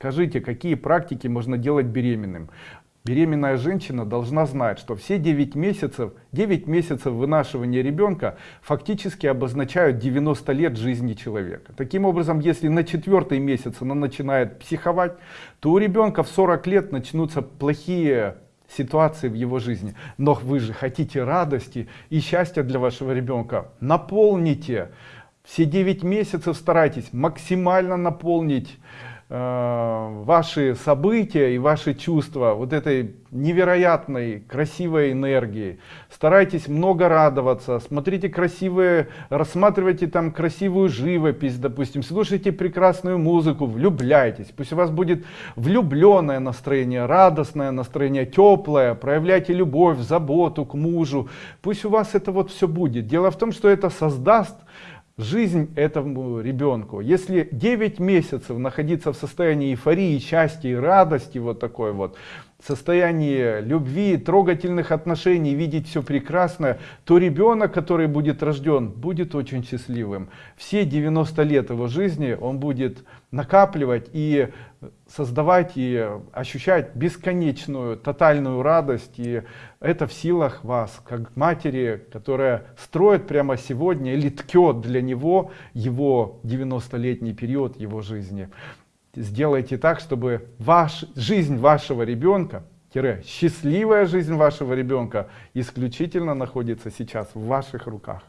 Скажите, какие практики можно делать беременным? Беременная женщина должна знать, что все 9 месяцев, 9 месяцев вынашивания ребенка фактически обозначают 90 лет жизни человека. Таким образом, если на четвертый месяц она начинает психовать, то у ребенка в 40 лет начнутся плохие ситуации в его жизни. Но вы же хотите радости и счастья для вашего ребенка. Наполните. Все 9 месяцев старайтесь максимально наполнить ваши события и ваши чувства вот этой невероятной красивой энергии. Старайтесь много радоваться. Смотрите красивые рассматривайте там красивую живопись допустим. Слушайте прекрасную музыку. Влюбляйтесь. Пусть у вас будет влюбленное настроение радостное настроение теплое. Проявляйте любовь заботу к мужу. Пусть у вас это вот все будет. Дело в том что это создаст жизнь этому ребенку. Если 9 месяцев находиться в состоянии эйфории, счастья и радости, вот такой вот, состоянии любви, трогательных отношений, видеть все прекрасное, то ребенок, который будет рожден, будет очень счастливым. Все 90 лет его жизни он будет накапливать и создавать и ощущать бесконечную, тотальную радость. И это в силах вас, как матери, которая строит прямо сегодня или ткет для него его 90-летний период его жизни сделайте так, чтобы ваш, жизнь вашего ребенка, счастливая жизнь вашего ребенка исключительно находится сейчас в ваших руках.